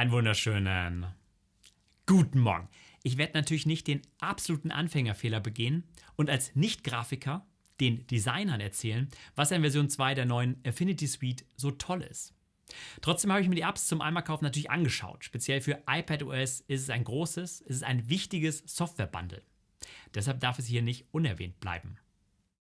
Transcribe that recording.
Einen wunderschönen guten Morgen. Ich werde natürlich nicht den absoluten Anfängerfehler begehen und als Nicht-Grafiker den Designern erzählen, was an Version 2 der neuen Affinity Suite so toll ist. Trotzdem habe ich mir die Apps zum Einmalkauf natürlich angeschaut. Speziell für iPadOS ist es ein großes, ist es ein wichtiges Software-Bundle. Deshalb darf es hier nicht unerwähnt bleiben.